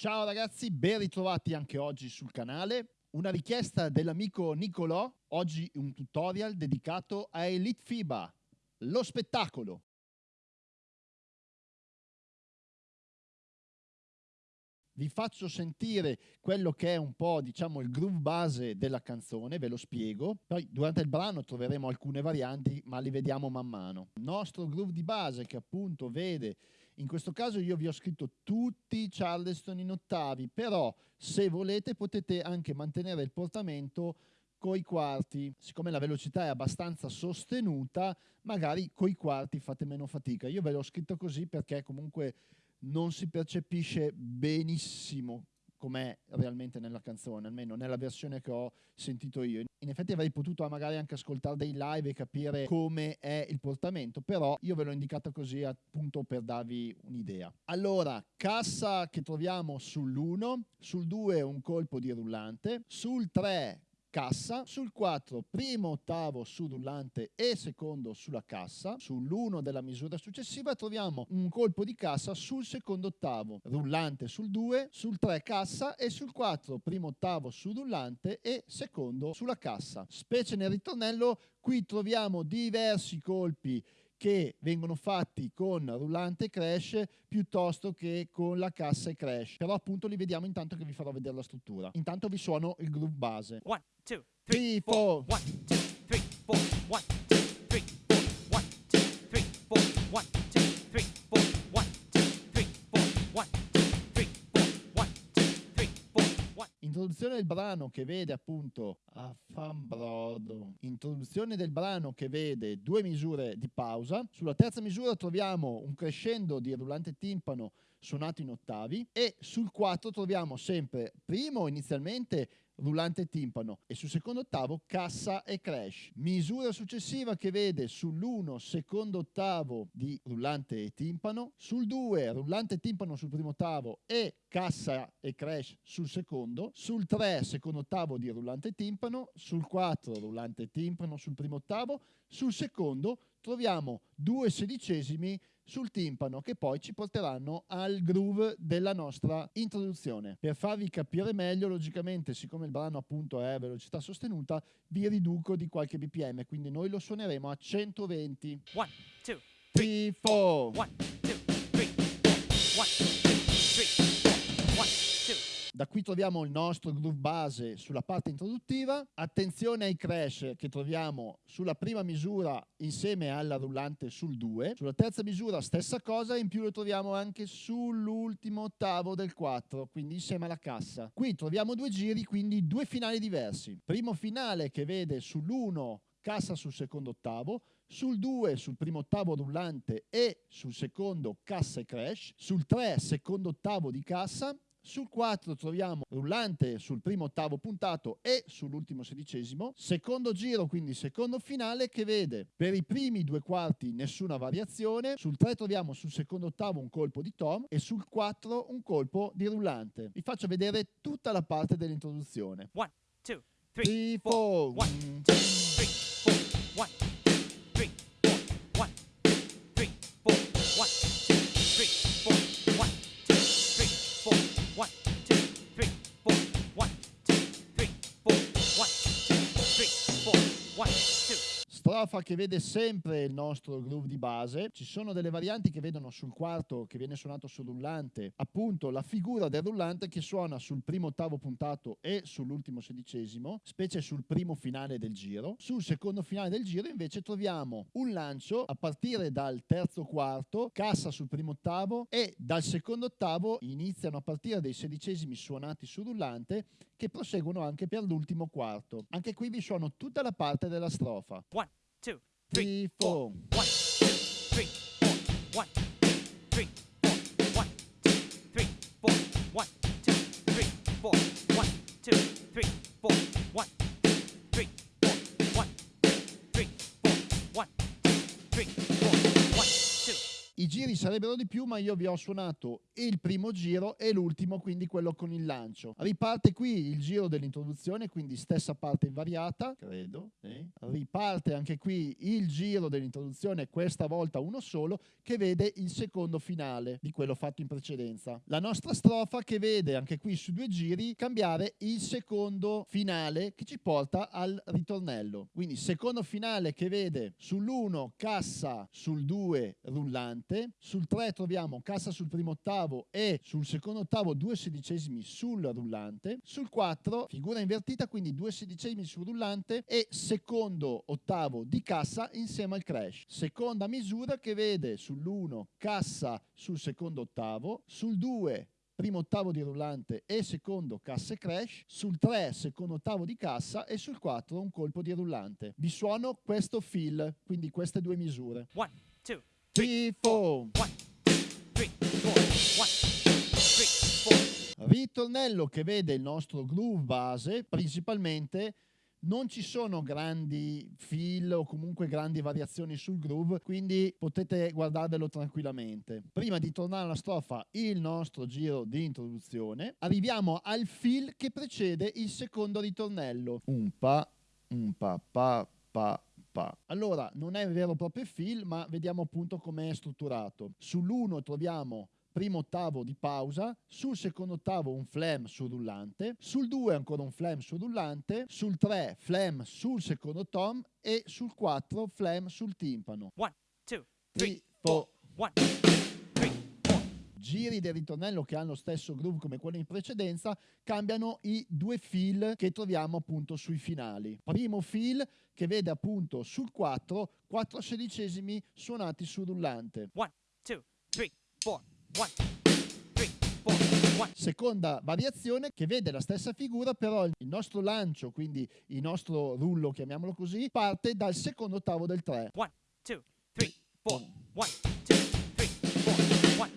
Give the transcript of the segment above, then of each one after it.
Ciao ragazzi, ben ritrovati anche oggi sul canale. Una richiesta dell'amico Nicolò, oggi un tutorial dedicato a Elite FIBA, lo spettacolo. Vi faccio sentire quello che è un po' diciamo il groove base della canzone, ve lo spiego. Poi durante il brano troveremo alcune varianti, ma li vediamo man mano. Il nostro groove di base che appunto vede in questo caso io vi ho scritto tutti i Charleston in ottavi, però se volete potete anche mantenere il portamento coi quarti. Siccome la velocità è abbastanza sostenuta, magari coi quarti fate meno fatica. Io ve l'ho scritto così perché comunque non si percepisce benissimo com'è realmente nella canzone, almeno nella versione che ho sentito io. In effetti avrei potuto magari anche ascoltare dei live e capire come è il portamento, però io ve l'ho indicata così appunto per darvi un'idea. Allora, cassa che troviamo sull'1, sul 2 un colpo di rullante, sul 3 cassa, sul 4 primo ottavo su rullante e secondo sulla cassa, sull'1 della misura successiva troviamo un colpo di cassa sul secondo ottavo, rullante sul 2, sul 3 cassa e sul 4 primo ottavo su rullante e secondo sulla cassa. Specie nel ritornello qui troviamo diversi colpi che vengono fatti con rullante crash piuttosto che con la cassa e crash. Però appunto li vediamo intanto che vi farò vedere la struttura. Intanto vi suono il groove base. 1, 2, 3, 4, 1, 2, Introduzione del brano che vede appunto Affambrodo. Introduzione del brano che vede due misure di pausa. Sulla terza misura troviamo un crescendo di rullante timpano suonato in ottavi e sul 4 troviamo sempre primo inizialmente rullante timpano e sul secondo ottavo cassa e crash. Misura successiva che vede sull'1 secondo ottavo di rullante e timpano, sul 2 rullante e timpano sul primo ottavo e cassa e crash sul secondo, sul 3 secondo ottavo di rullante e timpano, sul 4 rullante e timpano sul primo ottavo, sul secondo troviamo due sedicesimi sul timpano che poi ci porteranno al groove della nostra introduzione. Per farvi capire meglio, logicamente, siccome il brano appunto è a velocità sostenuta, vi riduco di qualche bpm, quindi noi lo suoneremo a 120. 1, 2, 3, 4. 1, 2, 3, 4. 1, da qui troviamo il nostro groove base sulla parte introduttiva. Attenzione ai crash che troviamo sulla prima misura insieme alla rullante sul 2. Sulla terza misura stessa cosa, in più lo troviamo anche sull'ultimo ottavo del 4, quindi insieme alla cassa. Qui troviamo due giri, quindi due finali diversi. Primo finale che vede sull'1 cassa sul secondo ottavo, sul 2 sul primo ottavo rullante e sul secondo cassa e crash, sul 3 secondo ottavo di cassa sul 4 troviamo rullante sul primo ottavo puntato e sull'ultimo sedicesimo. Secondo giro, quindi secondo finale, che vede per i primi due quarti nessuna variazione. Sul 3 troviamo sul secondo ottavo un colpo di tom e sul 4 un colpo di rullante. Vi faccio vedere tutta la parte dell'introduzione. 1, 2, 3, 4. 1, 2, 3, 4. 1, strofa che vede sempre il nostro groove di base. Ci sono delle varianti che vedono sul quarto che viene suonato sul rullante, appunto la figura del rullante che suona sul primo ottavo puntato e sull'ultimo sedicesimo, specie sul primo finale del giro. Sul secondo finale del giro invece troviamo un lancio a partire dal terzo quarto, cassa sul primo ottavo e dal secondo ottavo iniziano a partire dei sedicesimi suonati sul rullante che proseguono anche per l'ultimo quarto. Anche qui vi suono tutta la parte della strofa. One two, three, four. One, two, three, four. One, two, three, four. One, two, three, four. One, two, three, four. One, two, three, four. One, giri sarebbero di più, ma io vi ho suonato il primo giro e l'ultimo, quindi quello con il lancio. Riparte qui il giro dell'introduzione, quindi stessa parte invariata, credo. Sì. Riparte anche qui il giro dell'introduzione, questa volta uno solo, che vede il secondo finale di quello fatto in precedenza. La nostra strofa che vede anche qui su due giri cambiare il secondo finale che ci porta al ritornello. Quindi secondo finale che vede sull'1 cassa, sul 2 rullante, sul 3 troviamo cassa sul primo ottavo e sul secondo ottavo due sedicesimi sul rullante, sul 4 figura invertita quindi due sedicesimi sul rullante e secondo ottavo di cassa insieme al crash. Seconda misura che vede sull'1 cassa sul secondo ottavo, sul 2 primo ottavo di rullante e secondo cassa e crash, sul 3 secondo ottavo di cassa e sul 4 un colpo di rullante. Vi suono questo fill, quindi queste due misure. 1, 2, 3, 4. Ritornello che vede il nostro groove base principalmente non ci sono grandi fill o comunque grandi variazioni sul groove, quindi potete guardarvelo tranquillamente. Prima di tornare alla strofa, il nostro giro di introduzione, arriviamo al fill che precede il secondo ritornello. Un pa, un pa, pa, Pa. Allora, non è vero proprio fill, ma vediamo appunto come è strutturato. Sull'1 troviamo primo ottavo di pausa, sul secondo ottavo un flam sul rullante, sul 2 ancora un flam sul rullante, sul 3 flam sul secondo tom e sul 4 flam sul timpano. 1, 2, 3, 4, 1, 3, 4. Giri del ritornello che hanno lo stesso groove come quello in precedenza, cambiano i due fill che troviamo appunto sui finali. Primo fill che vede appunto sul 4 4 sedicesimi suonati sul rullante. 1, 2, 3, 4. Seconda variazione che vede la stessa figura, però il nostro lancio, quindi il nostro rullo, chiamiamolo così, parte dal secondo ottavo del 3. 1, 2, 3, 4. 1, 2, 3, 4.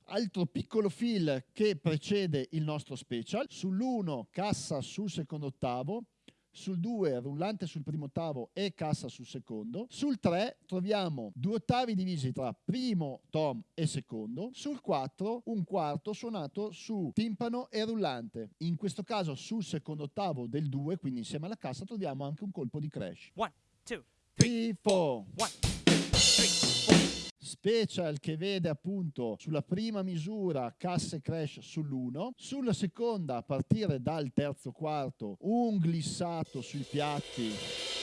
Altro piccolo fill che precede il nostro special. Sull'1 cassa sul secondo ottavo, sul 2 rullante sul primo ottavo e cassa sul secondo, sul 3 troviamo due ottavi divisi tra primo tom e secondo, sul 4 un quarto suonato su timpano e rullante. In questo caso sul secondo ottavo del 2, quindi insieme alla cassa, troviamo anche un colpo di crash. 1, 2, 3, 4 special che vede appunto sulla prima misura casse crash sull'1, sulla seconda a partire dal terzo quarto un glissato sui piatti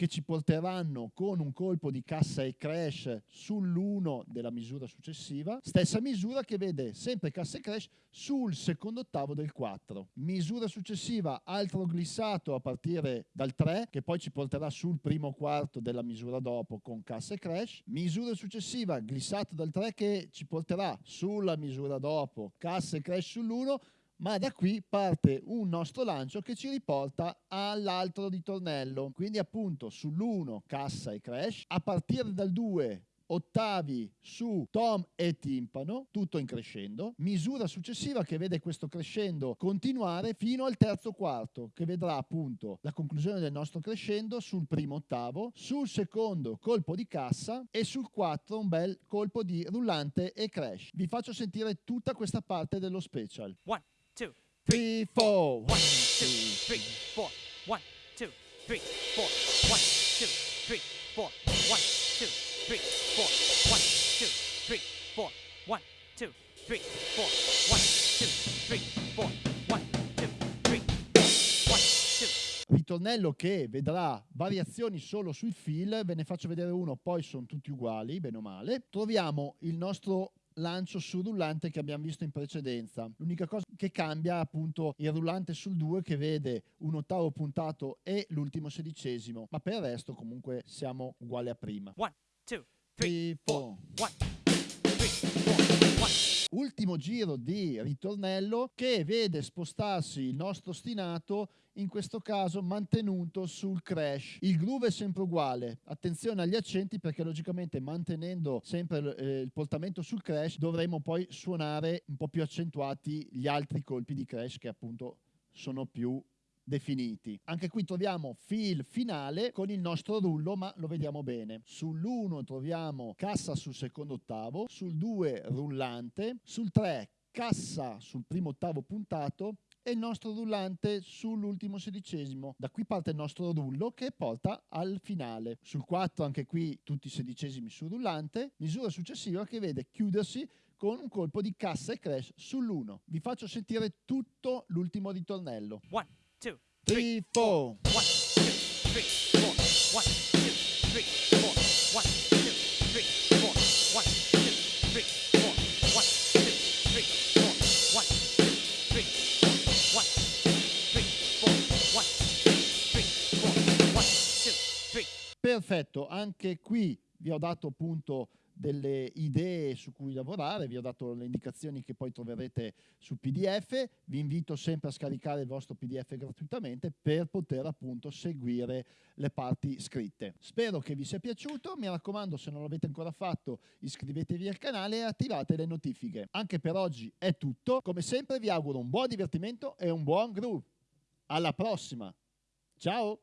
che ci porteranno con un colpo di cassa e crash sull'1 della misura successiva, stessa misura che vede sempre cassa e crash sul secondo ottavo del 4. Misura successiva, altro glissato a partire dal 3, che poi ci porterà sul primo quarto della misura dopo con cassa e crash. Misura successiva, glissato dal 3 che ci porterà sulla misura dopo, cassa e crash sull'1, ma da qui parte un nostro lancio che ci riporta all'altro ritornello. Quindi appunto sull'1 cassa e crash, a partire dal 2 ottavi su tom e timpano, tutto in crescendo, misura successiva che vede questo crescendo continuare fino al terzo quarto, che vedrà appunto la conclusione del nostro crescendo sul primo ottavo, sul secondo colpo di cassa e sul 4 un bel colpo di rullante e crash. Vi faccio sentire tutta questa parte dello special. One two, three, four. One, two, three, four. One, two, three, four. One, two, three, four. One, two, three, four. One, two, three, four. One, two, three, four. One, two, three, four. One, two, three. One, two. Ritornello che vedrà variazioni solo sui fill, ve ne faccio vedere uno, poi sono tutti uguali, bene o male. Troviamo il nostro lancio sul rullante che abbiamo visto in precedenza. L'unica cosa che cambia appunto il rullante sul 2 che vede un ottavo puntato e l'ultimo sedicesimo, ma per il resto comunque siamo uguali a prima. 1, 2, 3, 4. Ultimo giro di ritornello che vede spostarsi il nostro ostinato in questo caso mantenuto sul crash. Il groove è sempre uguale, attenzione agli accenti perché logicamente mantenendo sempre eh, il portamento sul crash dovremo poi suonare un po' più accentuati gli altri colpi di crash che appunto sono più definiti. Anche qui troviamo fill finale con il nostro rullo, ma lo vediamo bene. Sull'1 troviamo cassa sul secondo ottavo, sul 2 rullante, sul 3 cassa sul primo ottavo puntato e il nostro rullante sull'ultimo sedicesimo. Da qui parte il nostro rullo che porta al finale. Sul 4 anche qui tutti i sedicesimi sul rullante, misura successiva che vede chiudersi con un colpo di cassa e crash sull'1. Vi faccio sentire tutto l'ultimo ritornello. 1, 2, 3, 4. 1, 2, 3, 4, 1, 2, 3, 4, 1, Perfetto, anche qui vi ho dato appunto delle idee su cui lavorare, vi ho dato le indicazioni che poi troverete su PDF, vi invito sempre a scaricare il vostro PDF gratuitamente per poter appunto seguire le parti scritte. Spero che vi sia piaciuto, mi raccomando se non l'avete ancora fatto iscrivetevi al canale e attivate le notifiche. Anche per oggi è tutto, come sempre vi auguro un buon divertimento e un buon groove. Alla prossima, ciao!